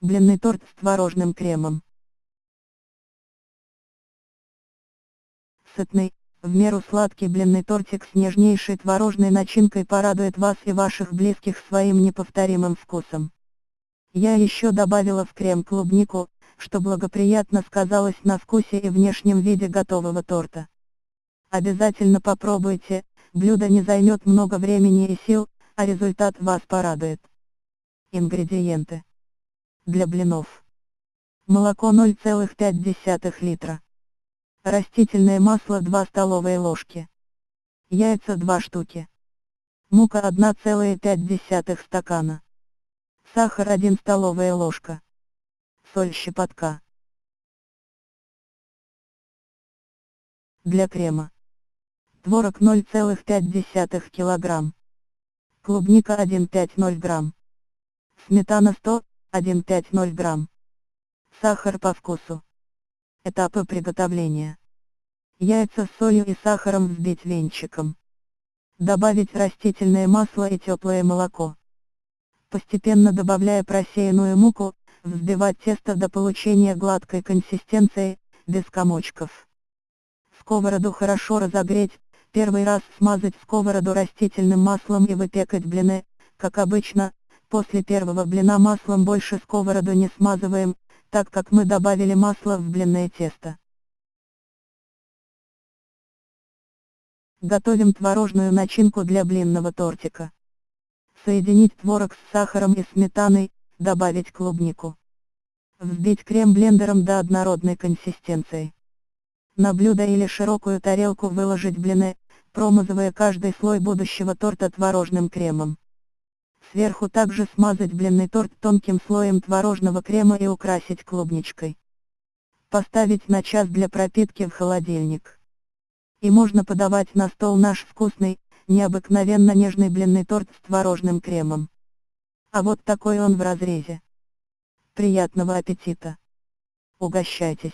Блинный торт с творожным кремом. Сытный, в меру сладкий блинный тортик с нежнейшей творожной начинкой порадует вас и ваших близких своим неповторимым вкусом. Я еще добавила в крем клубнику, что благоприятно сказалось на вкусе и внешнем виде готового торта. Обязательно попробуйте, блюдо не займет много времени и сил, а результат вас порадует. Ингредиенты для блинов. Молоко 0,5 литра. Растительное масло 2 столовые ложки. Яйца 2 штуки. Мука 1,5 стакана. Сахар 1 столовая ложка. Соль щепотка. Для крема. Творог 0,5 кг. Клубника 1,50 грамм. Сметана 100 1,50 грамм. Сахар по вкусу. Этапы приготовления. Яйца с солью и сахаром взбить венчиком. Добавить растительное масло и теплое молоко. Постепенно добавляя просеянную муку, взбивать тесто до получения гладкой консистенции, без комочков. Сковороду хорошо разогреть, первый раз смазать сковороду растительным маслом и выпекать блины, как обычно, После первого блина маслом больше сковороду не смазываем, так как мы добавили масло в блинное тесто. Готовим творожную начинку для блинного тортика. Соединить творог с сахаром и сметаной, добавить клубнику. Взбить крем блендером до однородной консистенции. На блюдо или широкую тарелку выложить блины, промазывая каждый слой будущего торта творожным кремом. Сверху также смазать блинный торт тонким слоем творожного крема и украсить клубничкой. Поставить на час для пропитки в холодильник. И можно подавать на стол наш вкусный, необыкновенно нежный блинный торт с творожным кремом. А вот такой он в разрезе. Приятного аппетита! Угощайтесь!